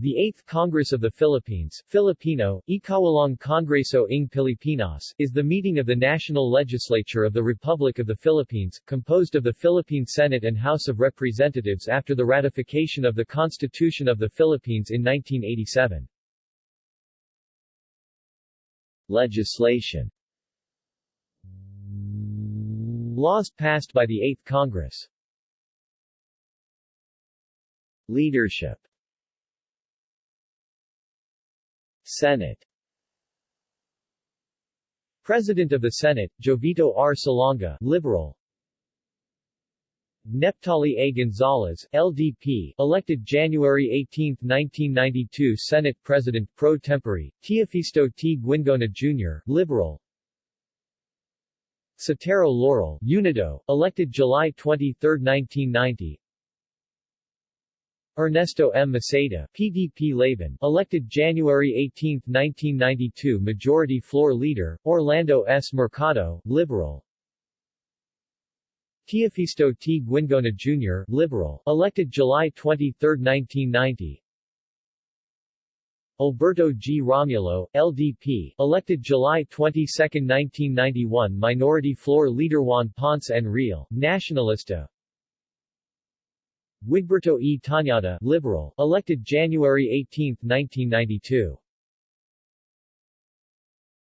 The 8th Congress of the Philippines Filipino, Ikawalong Kongreso ng Pilipinas is the meeting of the National Legislature of the Republic of the Philippines, composed of the Philippine Senate and House of Representatives after the ratification of the Constitution of the Philippines in 1987. Legislation. Laws passed by the 8th Congress. Leadership Senate President of the Senate, Jovito R. Salonga, Liberal Neptali A. Gonzalez, LDP, elected January 18, 1992 Senate President pro tempore, Teofisto T. Guingona Jr., Liberal Sotero Laurel, Unido, elected July 23, 1990 Ernesto M. Maceda, PDP Laban, elected January 18, 1992 Majority Floor Leader, Orlando S. Mercado, Liberal Teofisto T. Guingona Jr., Liberal, elected July 23, 1990 Alberto G. Romulo, LDP, elected July 22, 1991 Minority Floor Leader Juan Ponce Enrile, Nacionalista Wigberto E. Tañada, Liberal, elected January 18, 1992.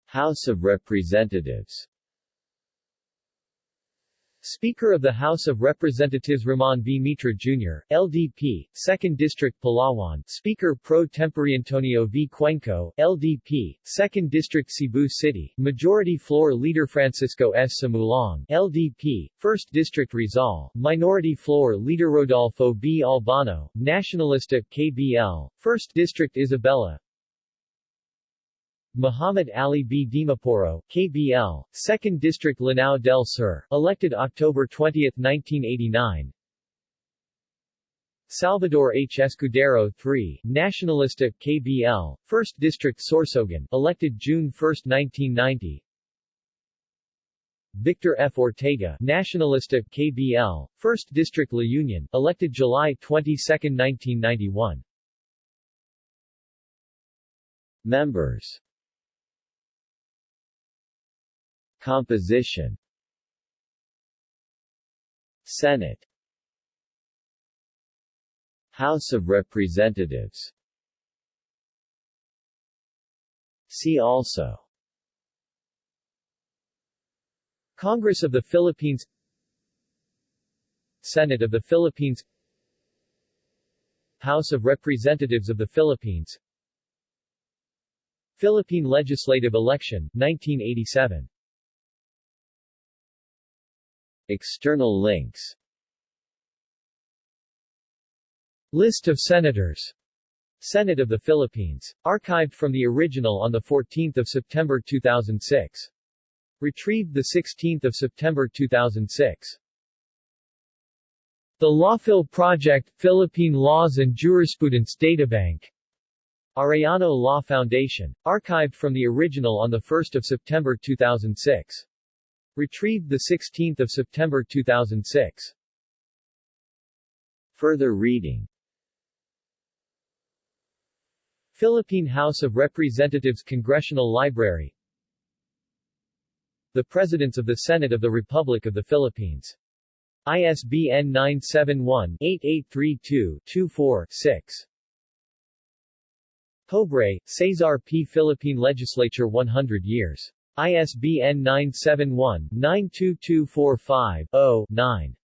House of Representatives Speaker of the House of Representatives Ramon V. Mitra Jr., LDP, 2nd District Palawan Speaker pro tempore Antonio V. Cuenco, LDP, 2nd District Cebu City Majority Floor Leader Francisco S. Sumulong, LDP, 1st District Rizal Minority Floor Leader Rodolfo B. Albano, Nacionalista, KBL, 1st District Isabela, Muhammad Ali B. Dimaporo, KBL, 2nd District Lanao del Sur, elected October 20, 1989 Salvador H. Escudero III, Nacionalista, KBL, 1st District Sorsogon, elected June 1, 1990 Victor F. Ortega, Nacionalista, KBL, 1st District La Union, elected July 22, 1991 Members Composition. Senate. House of Representatives. See also. Congress of the Philippines. Senate of the Philippines. House of Representatives of the Philippines. Philippine Legislative Election, 1987 External links List of Senators Senate of the Philippines. Archived from the original on 14 September 2006. Retrieved 16 September 2006. The Lawphil Project, Philippine Laws and Jurisprudence Databank. Arellano Law Foundation. Archived from the original on 1 September 2006. Retrieved 16 September 2006. Further reading Philippine House of Representatives Congressional Library The Presidents of the Senate of the Republic of the Philippines. ISBN 971-8832-24-6. Pobre, Cesar P. Philippine Legislature 100 years. ISBN 971-92245-0-9.